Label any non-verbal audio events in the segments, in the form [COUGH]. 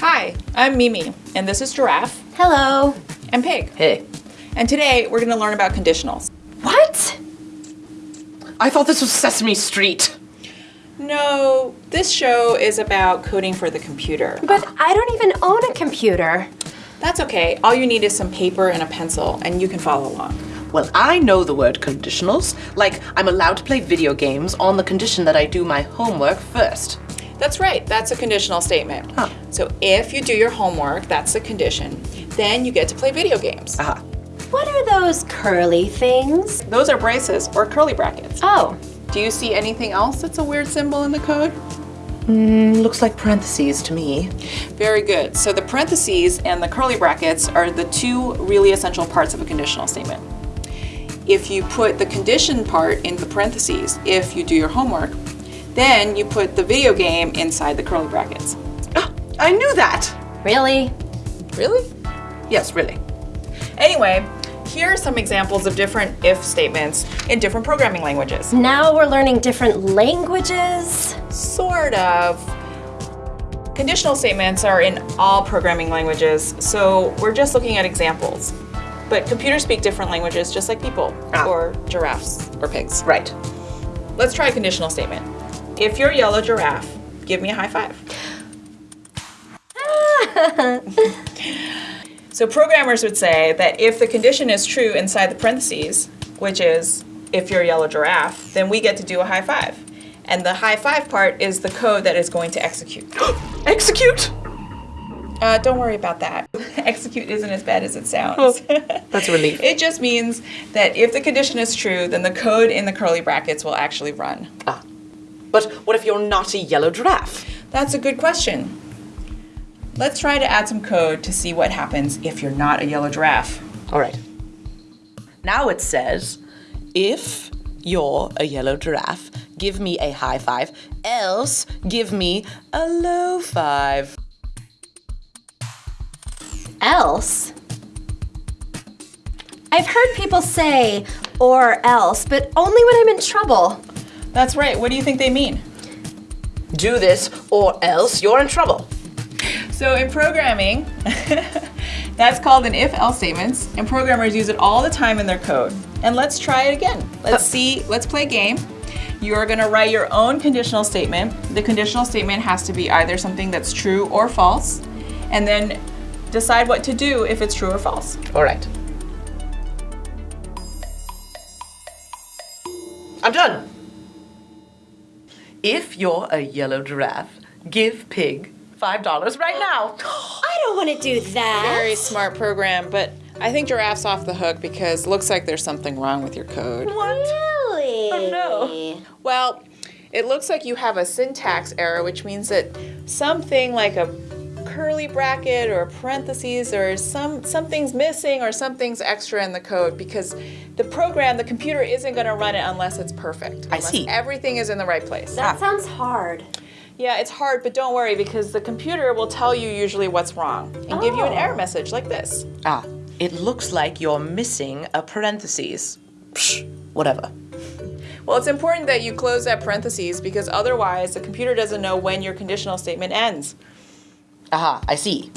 Hi, I'm Mimi, and this is Giraffe Hello. and Pig. Hey. And today we're going to learn about conditionals. What? I thought this was Sesame Street. No, this show is about coding for the computer. But I don't even own a computer. That's okay. All you need is some paper and a pencil, and you can follow along. Well, I know the word conditionals. Like, I'm allowed to play video games on the condition that I do my homework first. That's right, that's a conditional statement. Huh. So if you do your homework, that's the condition, then you get to play video games. Aha. What are those curly things? Those are braces or curly brackets. Oh, Do you see anything else that's a weird symbol in the code? Mm, looks like parentheses to me. Very good. So the parentheses and the curly brackets are the two really essential parts of a conditional statement. If you put the condition part in the parentheses, if you do your homework, then you put the video game inside the curly brackets. Ah, [GASPS] I knew that! really? Really? Yes, really. Anyway, here are some examples of different if statements in different programming languages. Now we're learning different languages. Sort of. Conditional statements are in all programming languages, so we're just looking at examples. But computers speak different languages just like people, Ah. or giraffes, or pigs. Right. Let's try a conditional statement. If you're a yellow giraffe, give me a high five. [LAUGHS] so programmers would say that if the condition is true inside the parentheses, which is if you're a yellow giraffe, then we get to do a high five. And the high five part is the code that is going to execute. [GASPS] Execute! Uh, don't worry about that. [LAUGHS] execute isn't as bad as it sounds. [LAUGHS] That's a relief. it just means that if the condition is true, then the code in the curly brackets will actually run. Ah. But what if you're not a yellow giraffe? That's a good question. Let's try to add some code to see what happens if you're not a yellow giraffe. All right. Now it says, if you're a yellow giraffe, give me a high five, else give me a low five. Else? I've heard people say or else, but only when I'm in trouble. That's right. What do you think they mean? Do this or else you're in trouble. So in programming, [LAUGHS] that's called an if-else statements, and programmers use it all the time in their code. And let's try it again. Let's oh. see, let's play a game. You are gonna write your own conditional statement. The conditional statement has to be either something that's true or false, and then decide what to do if it's true or false. All right. I'm done. If you're a yellow giraffe, give pig $5 right now. [GASPS] I don't want to do that. Very smart program, but I think giraffe's off the hook because looks like there's something wrong with your code. What? Really? Oh, no. Well, it looks like you have a syntax error, which means that something like a curly bracket or parentheses or some something's missing or something's extra in the code because the program, the computer isn't going to run it unless it's perfect. I see. Everything is in the right place. That sounds hard. Yeah, it's hard, but don't worry because the computer will tell you usually what's wrong and give you an Oh. error message like this. Ah, it looks like you're missing a parentheses. Psh, whatever. Well, it's important that you close that parentheses because otherwise the computer doesn't know when your conditional statement ends. Aha, I see.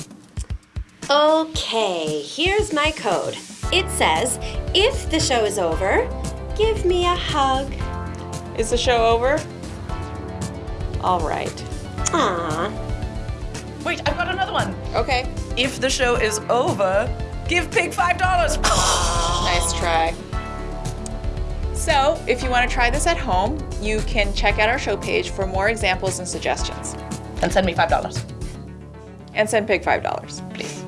Okay, here's my code. It says, if the show is over, give me a hug. Is the show over? All right. Aww. Wait, I've got another one. Okay. If the show is over, give pig $5. [GASPS] Nice try. So, if you want to try this at home, you can check out our show page for more examples and suggestions. and send me $5 and send Pig $5, please.